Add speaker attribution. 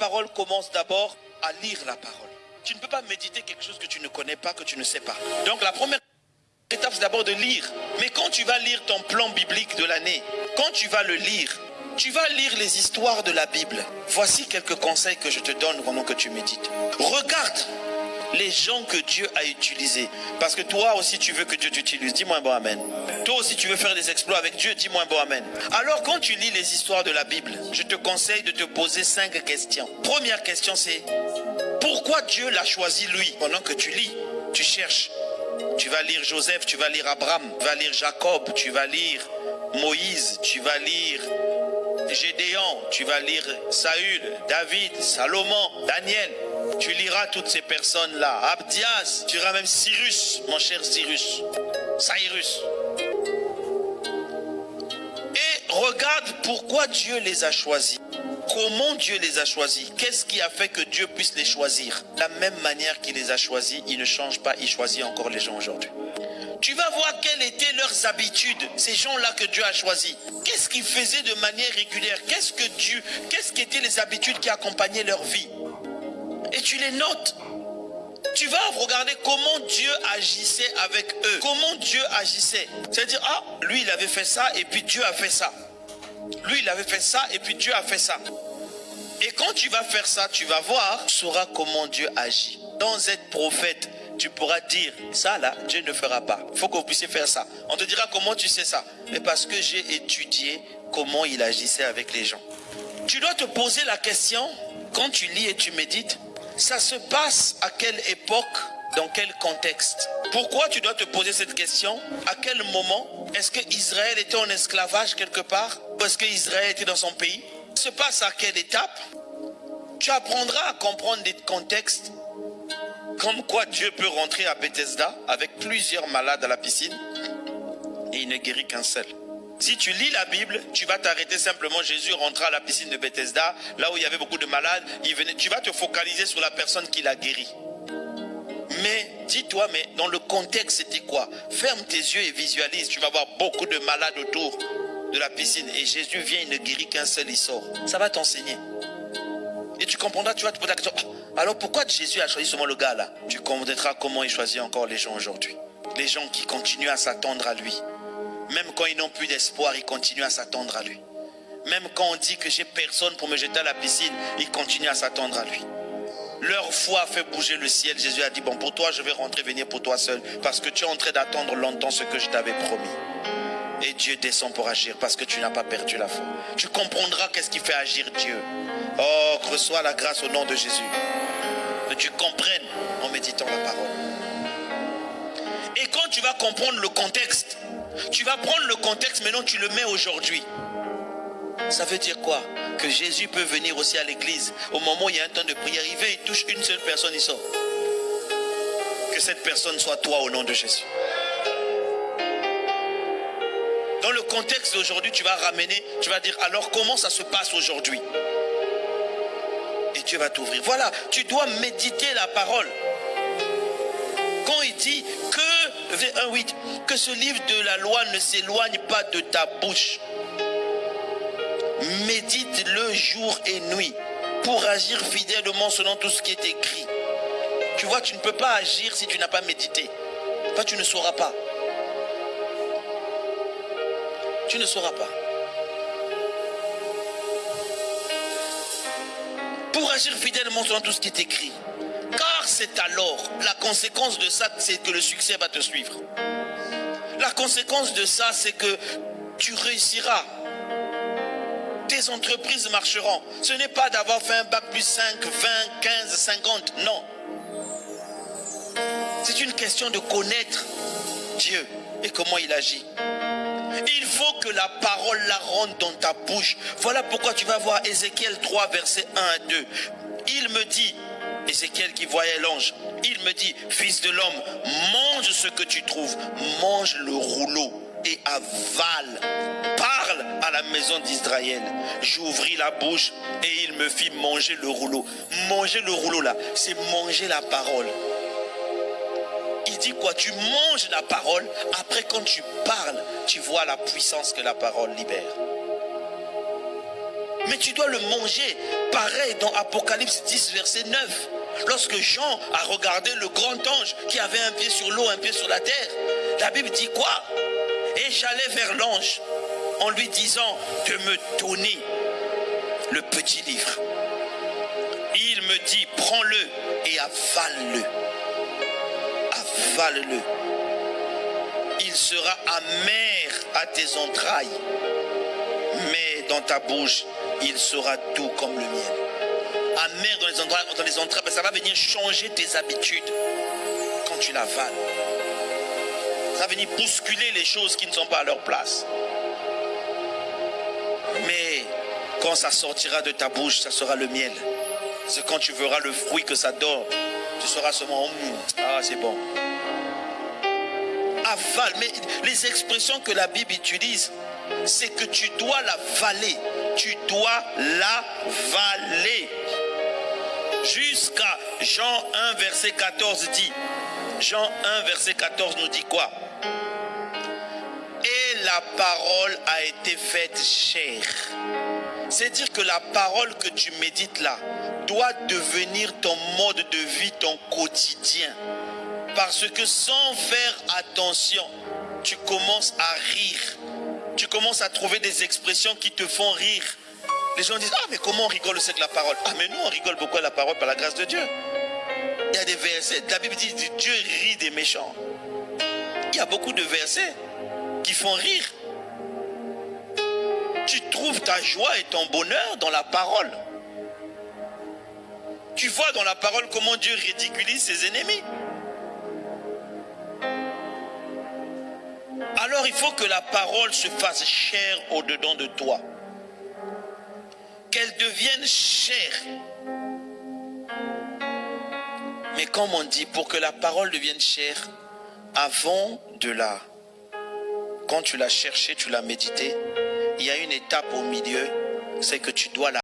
Speaker 1: parole commence d'abord à lire la parole. Tu ne peux pas méditer quelque chose que tu ne connais pas, que tu ne sais pas. Donc la première étape, c'est d'abord de lire. Mais quand tu vas lire ton plan biblique de l'année, quand tu vas le lire, tu vas lire les histoires de la Bible. Voici quelques conseils que je te donne pendant que tu médites. Regarde les gens que Dieu a utilisés. Parce que toi aussi, tu veux que Dieu t'utilise. Dis-moi un bon Amen. Toi aussi, tu veux faire des exploits avec Dieu. Dis-moi un bon Amen. Alors, quand tu lis les histoires de la Bible, je te conseille de te poser cinq questions. Première question, c'est pourquoi Dieu l'a choisi lui? Pendant que tu lis, tu cherches. Tu vas lire Joseph, tu vas lire Abraham, tu vas lire Jacob, tu vas lire Moïse, tu vas lire Gédéon, tu vas lire Saül, David, Salomon, Daniel. Tu liras toutes ces personnes-là. Abdias, tu liras même Cyrus, mon cher Cyrus. Cyrus. Et regarde pourquoi Dieu les a choisis. Comment Dieu les a choisis Qu'est-ce qui a fait que Dieu puisse les choisir? La même manière qu'il les a choisis, il ne change pas, il choisit encore les gens aujourd'hui. Tu vas voir quelles étaient leurs habitudes, ces gens-là que Dieu a choisis. Qu'est-ce qu'ils faisaient de manière régulière? Qu'est-ce que Dieu, qu'est-ce qui étaient les habitudes qui accompagnaient leur vie? Et tu les notes. Tu vas regarder comment Dieu agissait avec eux. Comment Dieu agissait. C'est-à-dire, ah, lui, il avait fait ça et puis Dieu a fait ça. Lui, il avait fait ça et puis Dieu a fait ça. Et quand tu vas faire ça, tu vas voir, tu sauras comment Dieu agit. Dans être prophète, tu pourras dire, ça là, Dieu ne fera pas. Il faut que vous puissiez faire ça. On te dira comment tu sais ça. Mais parce que j'ai étudié comment il agissait avec les gens. Tu dois te poser la question, quand tu lis et tu médites, ça se passe à quelle époque, dans quel contexte? Pourquoi tu dois te poser cette question? À quel moment Est-ce que Israël était en esclavage quelque part Ou est-ce que Israël était dans son pays? Ça se passe à quelle étape? Tu apprendras à comprendre des contextes comme quoi Dieu peut rentrer à Bethesda avec plusieurs malades à la piscine et il ne guérit qu'un seul. Si tu lis la Bible, tu vas t'arrêter simplement. Jésus rentra à la piscine de Bethesda, là où il y avait beaucoup de malades. Tu vas te focaliser sur la personne qui l'a guéri. Mais dis-toi, mais dans le contexte, c'était quoi? Ferme tes yeux et visualise. Tu vas voir beaucoup de malades autour de la piscine. Et Jésus vient, il ne guérit qu'un seul, il sort. Ça va t'enseigner. Et tu comprendras, tu vas te poser la question. Alors pourquoi Jésus a choisi seulement le gars là? Tu comprendras comment il choisit encore les gens aujourd'hui. Les gens qui continuent à s'attendre à lui. Même quand ils n'ont plus d'espoir, ils continuent à s'attendre à lui. Même quand on dit que j'ai personne pour me jeter à la piscine, ils continuent à s'attendre à lui. Leur foi a fait bouger le ciel. Jésus a dit, bon, pour toi, je vais rentrer, venir pour toi seul. Parce que tu es en train d'attendre longtemps ce que je t'avais promis. Et Dieu descend pour agir parce que tu n'as pas perdu la foi. Tu comprendras qu'est-ce qui fait agir Dieu. Oh, reçois la grâce au nom de Jésus. Que tu comprennes en méditant la parole. Et quand tu vas comprendre le contexte, tu vas prendre le contexte, maintenant tu le mets aujourd'hui. Ça veut dire quoi? Que Jésus peut venir aussi à l'église. Au moment où il y a un temps de prière, il vient, il touche une seule personne, il sort. Que cette personne soit toi au nom de Jésus. Dans le contexte d'aujourd'hui, tu vas ramener, tu vas dire, alors comment ça se passe aujourd'hui? Et Dieu va t'ouvrir. Voilà, tu dois méditer la parole. Quand il dit que, 1, 8, que ce livre de la loi ne s'éloigne pas de ta bouche, médite-le jour et nuit pour agir fidèlement selon tout ce qui est écrit. Tu vois, tu ne peux pas agir si tu n'as pas médité. Toi, tu ne sauras pas. Tu ne sauras pas. Pour agir fidèlement selon tout ce qui est écrit. Car c'est alors, la conséquence de ça, c'est que le succès va te suivre. La conséquence de ça, c'est que tu réussiras. Tes entreprises marcheront. Ce n'est pas d'avoir fait un bac plus 5, 20, 15, 50. Non. C'est une question de connaître Dieu et comment il agit. Il faut que la parole la rentre dans ta bouche. Voilà pourquoi tu vas voir Ézéchiel 3, verset 1 à 2. Il me dit, Ézéchiel qui voyait l'ange, il me dit, fils de l'homme, mange ce que tu trouves, mange le rouleau et avale. Parle à la maison d'Israël. J'ouvris la bouche et il me fit manger le rouleau. Manger le rouleau là, c'est manger la parole. Il dit quoi? Tu manges la parole. Après, quand tu parles, tu vois la puissance que la parole libère. Mais tu dois le manger Pareil dans Apocalypse 10, verset 9. Lorsque Jean a regardé le grand ange qui avait un pied sur l'eau, un pied sur la terre, la Bible dit quoi? Et j'allais vers l'ange en lui disant de me donner le petit livre. Il me dit, prends-le et avale-le. Avale-le. Il sera amer à tes entrailles, mais dans ta bouche, il sera doux comme le miel. Amer dans les entrailles, dans les entrailles, ça va venir changer tes habitudes quand tu l'avales. Ça va venir bousculer les choses qui ne sont pas à leur place. Mais quand ça sortira de ta bouche, ça sera le miel. C'est quand tu verras le fruit que ça donne, tu seras seulement, hum, ah c'est bon. Avale, mais les expressions que la Bible utilise, c'est que tu dois la valer. Tu dois la valer. Jusqu'à Jean 1, verset 14 dit, Jean 1, verset 14 nous dit quoi? Et la parole a été faite chair. C'est dire que la parole que tu médites là doit devenir ton mode de vie, ton quotidien. Parce que sans faire attention, tu commences à rire. Tu commences à trouver des expressions qui te font rire. Les gens disent, ah mais comment on rigole aussi avec la parole Ah mais nous on rigole beaucoup à la parole par la grâce de Dieu. Il y a des versets, la Bible dit, Dieu rit des méchants. Il y a beaucoup de versets qui font rire. Tu trouves ta joie et ton bonheur dans la parole. Tu vois dans la parole comment Dieu ridiculise ses ennemis. Alors il faut que la parole se fasse chère au-dedans de toi. Qu'elle devienne chère. Mais comme on dit, pour que la parole devienne chère, avant de la... Quand tu l'as cherchée, tu l'as méditée, il y a une étape au milieu, c'est que tu dois la